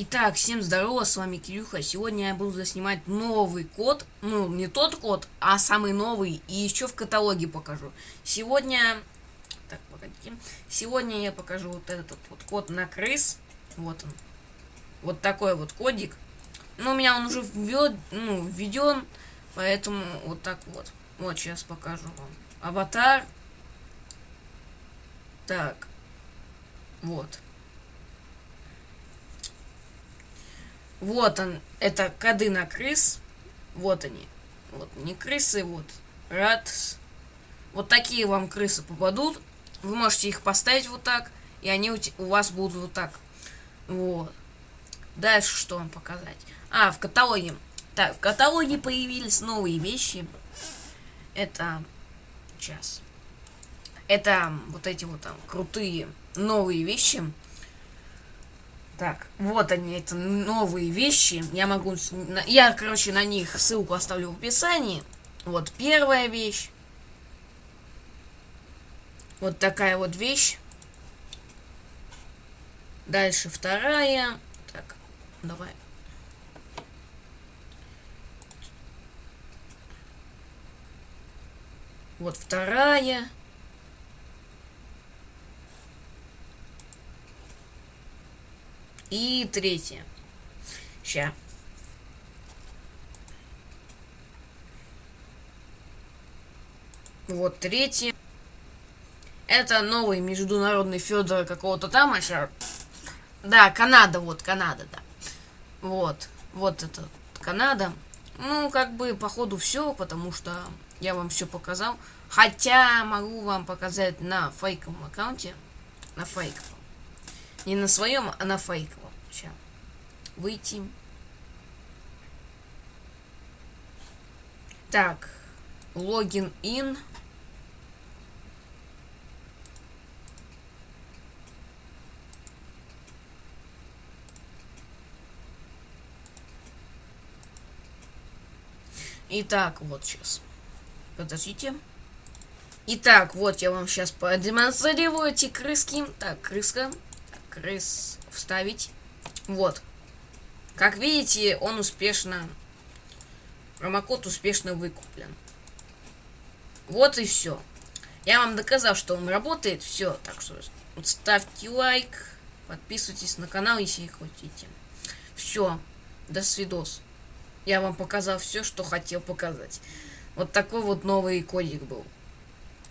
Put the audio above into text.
Итак, всем здорово, с вами Кирюха. Сегодня я буду заснимать новый код. Ну, не тот код, а самый новый. И еще в каталоге покажу. Сегодня... Так, погодите. Сегодня я покажу вот этот вот код на крыс. Вот он. Вот такой вот кодик. Ну, у меня он уже введ, ну, введен. Поэтому вот так вот. Вот, сейчас покажу вам. Аватар. Так. Вот. Вот он, это коды на крыс. Вот они. Вот, не крысы, вот. Рад. Вот такие вам крысы попадут. Вы можете их поставить вот так. И они у, у вас будут вот так. Вот. Дальше что вам показать? А, в каталоге. Так, в каталоге появились новые вещи. Это... Сейчас. Это вот эти вот там крутые новые вещи. Так, вот они, это новые вещи. Я могу... Я, короче, на них ссылку оставлю в описании. Вот первая вещь. Вот такая вот вещь. Дальше вторая. Так, давай. Вот вторая. И третье. Ща. Вот третье. Это новый международный Федор какого-то там, а сейчас... Да, Канада, вот, Канада, да. Вот, вот это Канада. Ну, как бы, походу, все, потому что я вам все показал. Хотя, могу вам показать на фейковом аккаунте. На фейковом. Не на своем, а на фейковом. Сейчас. Выйти. Так. Логин ин. Итак, вот сейчас. Подождите. Итак, вот я вам сейчас продемонстрирую эти крыски. Так, крыска крыс вставить. Вот. Как видите, он успешно... Промокод успешно выкуплен. Вот и все. Я вам доказал, что он работает. Все. Так что ставьте лайк. Подписывайтесь на канал, если хотите. Все. До свидос. Я вам показал все, что хотел показать. Вот такой вот новый кодик был.